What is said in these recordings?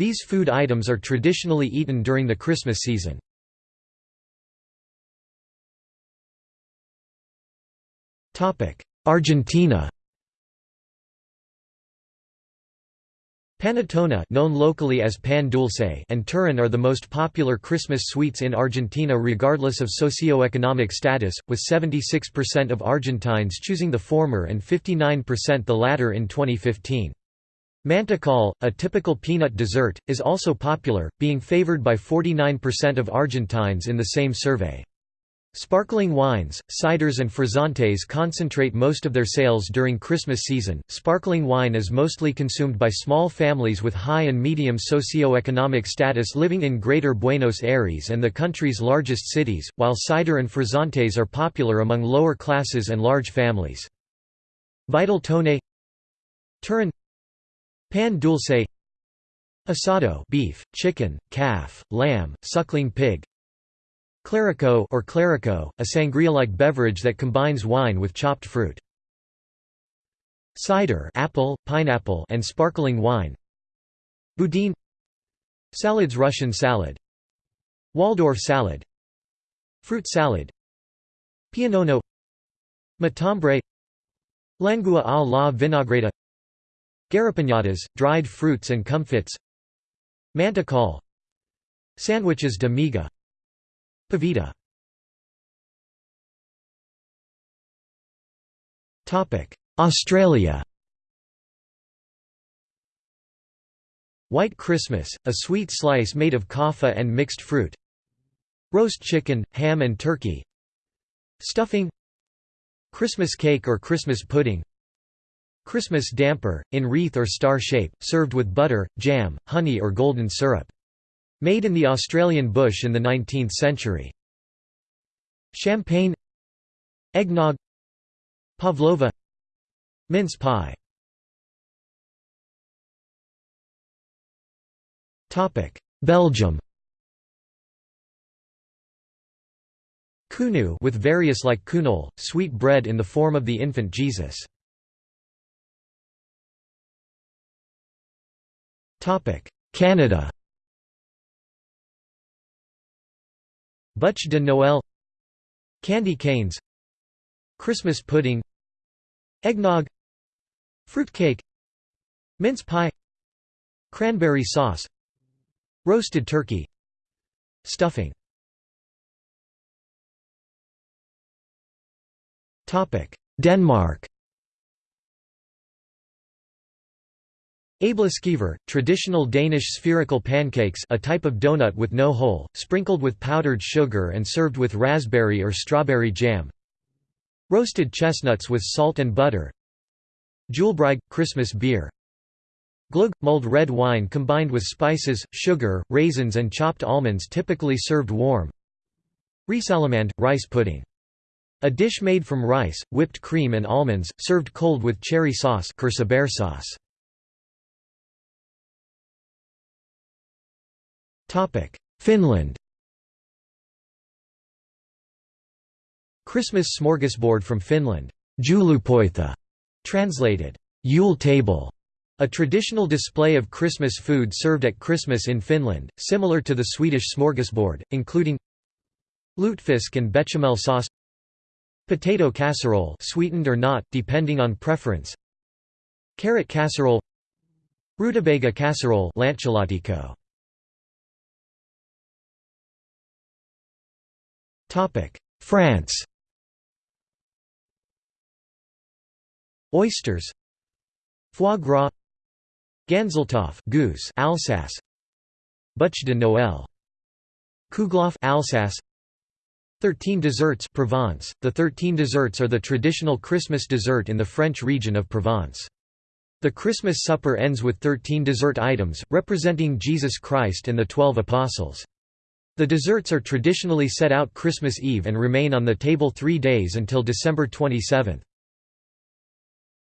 These food items are traditionally eaten during the Christmas season. Argentina Panettone known locally as pan dulce and turrón are the most popular Christmas sweets in Argentina regardless of socio-economic status, with 76% of Argentines choosing the former and 59% the latter in 2015. Mantecol, a typical peanut dessert, is also popular, being favored by 49% of Argentines in the same survey. Sparkling wines, ciders and frizzantes concentrate most of their sales during Christmas season. Sparkling wine is mostly consumed by small families with high and medium socio-economic status living in Greater Buenos Aires and the country's largest cities, while cider and frizzantes are popular among lower classes and large families. Vitel toné Turrón Pan dulce Asado beef, chicken, calf, lamb, suckling pig Clerico or clerico, a sangria-like beverage that combines wine with chopped fruit. Cider apple, pineapple and sparkling wine Boudin Salads Russian salad Waldorf salad Fruit salad Pianono Matambre Lengua a la vinagreta Garrapiñadas, dried fruits and comfits. Mantecol Sandwiches de miga. Pavita. Australia. White Christmas, a sweet slice made of Copha and mixed fruit. Roast chicken, ham and turkey. Stuffing. Christmas cake or Christmas pudding Christmas damper, in wreath or star shape, served with butter, jam, honey or golden syrup. Made in the Australian bush in the 19th century. Champagne Eggnog Pavlova Mince pie Belgium Cougnou with various like cougnolle, sweet bread in the form of the infant Jesus. Canada Bûche de Noël Candy canes Christmas pudding Eggnog Fruitcake Mince pie Cranberry sauce Roasted turkey Stuffing Denmark Æbleskiver, traditional Danish spherical pancakes a type of donut with no hole, sprinkled with powdered sugar and served with raspberry or strawberry jam. Roasted chestnuts with salt and butter. Julebrygge – Christmas beer. Gløgg – mulled red wine combined with spices, sugar, raisins and chopped almonds typically served warm. Risalamande – rice pudding. A dish made from rice, whipped cream and almonds, served cold with cherry sauce sauce. Finland. Christmas smorgasbord from Finland. Joulupöytä, translated, Yule table, a traditional display of Christmas food served at Christmas in Finland, similar to the Swedish smorgasbord, including lutefisk and bechamel sauce potato casserole sweetened or not, depending on preference carrot casserole rutabaga casserole France. Oysters. Foie gras. Ganzeltopf goose Alsace. Bûche de Noël. Kouglof Alsace. Thirteen desserts Provence. The thirteen desserts are the traditional Christmas dessert in the French region of Provence. The Christmas supper ends with thirteen dessert items, representing Jesus Christ and the Twelve Apostles. The desserts are traditionally set out Christmas Eve and remain on the table three days until December 27.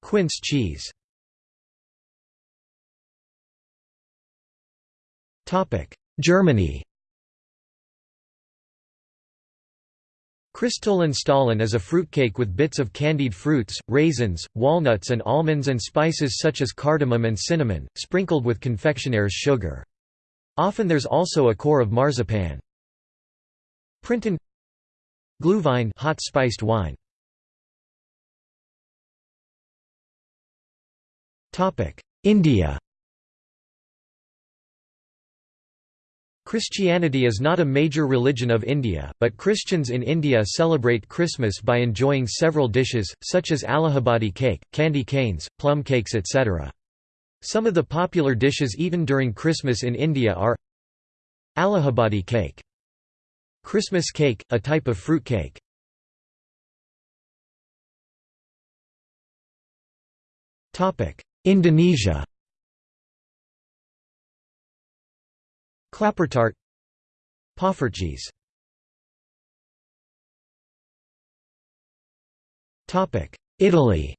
Quince cheese Germany Christstollen is a fruitcake with bits of candied fruits, raisins, walnuts and almonds and spices such as cardamom and cinnamon, sprinkled with confectioner's sugar. Often there's also a core of marzipan. Printen Glühwein hot spiced wine. Topic: India. Christianity is not a major religion of India, but Christians in India celebrate Christmas by enjoying several dishes, such as Allahabadi cake, candy canes, plum cakes etc. Some of the popular dishes eaten during Christmas in India are Allahabadi cake Christmas cake, a type of fruit cake. Indonesia. Klappertaart Poffertjes Italy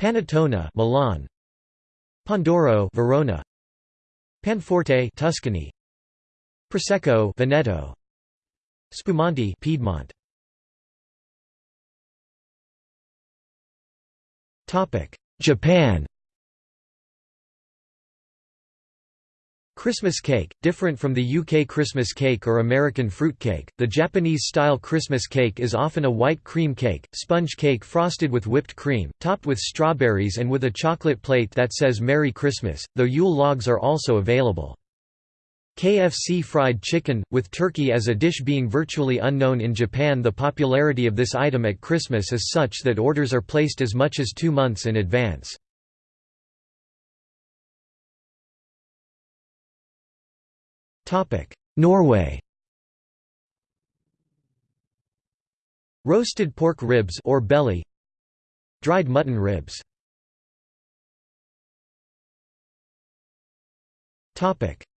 Panettone Milan. Pandoro Verona. Panforte Tuscany. Prosecco Veneto. Spumante Piedmont. Topic. Japan Christmas cake, different from the UK Christmas cake or American fruit cake, the Japanese-style Christmas cake is often a white cream cake, sponge cake frosted with whipped cream, topped with strawberries and with a chocolate plate that says Merry Christmas, though Yule logs are also available. KFC fried chicken, with turkey as a dish being virtually unknown in Japan the popularity of this item at Christmas is such that orders are placed as much as two months in advance. Norway. Roasted pork ribs or belly. Dried mutton ribs.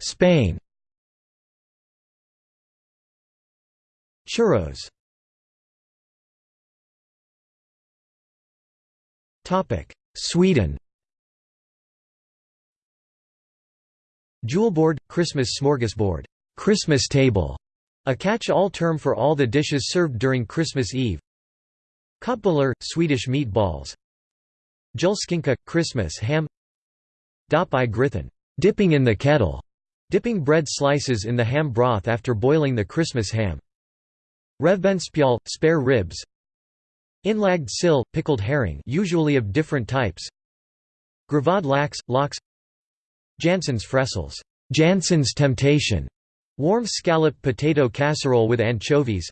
Spain. Churros. Sweden Julbord – Christmas smorgasbord Christmas table", a catch-all term for all the dishes served during Christmas Eve. Köttbullar – Swedish meatballs. Julskinka – Christmas ham. Dop i dipping in the kettle", dipping bread slices in the ham broth after boiling the Christmas ham. Revbensspjäll – spare ribs. Inlagd sill – pickled herring usually of different types. Gravad lax – lox Janssons frestelse. Jansson's temptation", warm scallop potato casserole with anchovies.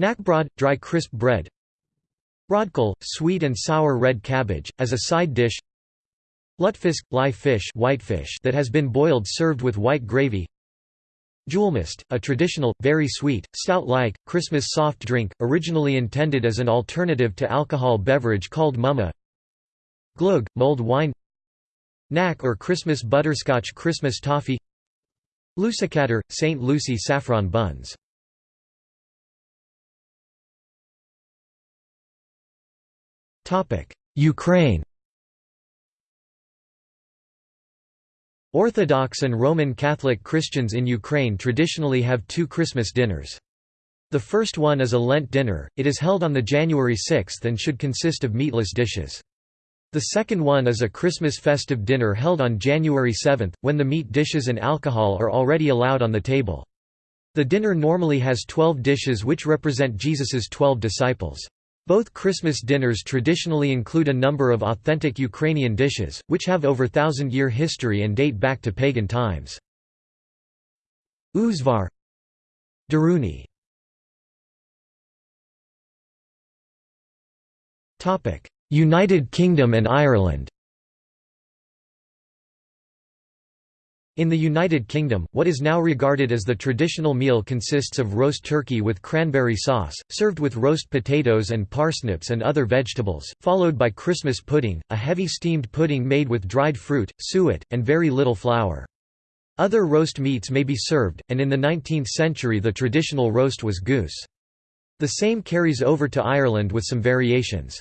Knäckebröd – dry crisp bread. Rödkål – sweet and sour red cabbage, as a side dish. Lutfisk – live fish whitefish that has been boiled served with white gravy. Julmust, a traditional, very sweet, stout-like, Christmas soft drink, originally intended as an alternative to alcohol beverage called mumma. Glögg, mulled wine Knack or Christmas butterscotch Christmas toffee Lussekatter, St. Lucie saffron buns Ukraine Orthodox and Roman Catholic Christians in Ukraine traditionally have two Christmas dinners. The first one is a Lent dinner, it is held on the January 6 and should consist of meatless dishes. The second one is a Christmas festive dinner held on January 7, when the meat dishes and alcohol are already allowed on the table. The dinner normally has twelve dishes which represent Jesus's twelve disciples. Both Christmas dinners traditionally include a number of authentic Ukrainian dishes, which have over thousand-year history and date back to pagan times. Uzvar Daruni United Kingdom and Ireland In the United Kingdom, what is now regarded as the traditional meal consists of roast turkey with cranberry sauce, served with roast potatoes and parsnips and other vegetables, followed by Christmas pudding, a heavy steamed pudding made with dried fruit, suet, and very little flour. Other roast meats may be served, and in the 19th century the traditional roast was goose. The same carries over to Ireland with some variations.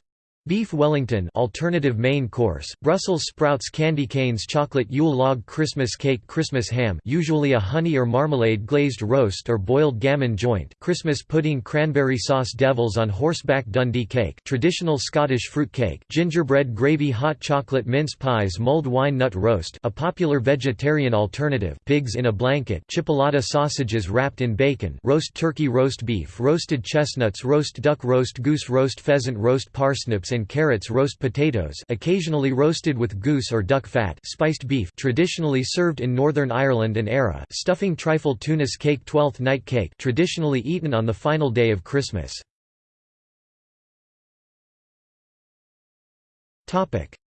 Beef Wellington alternative main course, Brussels sprouts candy canes chocolate Yule log Christmas cake Christmas ham usually a honey or marmalade glazed roast or boiled gammon joint Christmas pudding cranberry sauce Devils on horseback Dundee cake traditional Scottish fruit cake gingerbread gravy hot chocolate mince pies mulled wine nut roast a popular vegetarian alternative pigs in a blanket chipolata sausages wrapped in bacon roast turkey roast beef roasted chestnuts roast duck roast goose roast pheasant roast parsnips and carrots roast potatoes occasionally roasted with goose or duck fat spiced beef traditionally served in Northern Ireland and Éire stuffing trifle Tunis cake Twelfth night cake traditionally eaten on the final day of Christmas.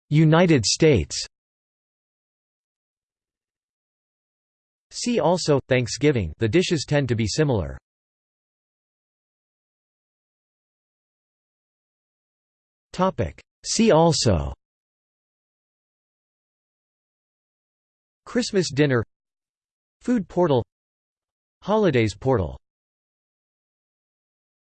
United States See also, Thanksgiving the dishes tend to be similar. See also. Christmas dinner. Food portal. Holidays portal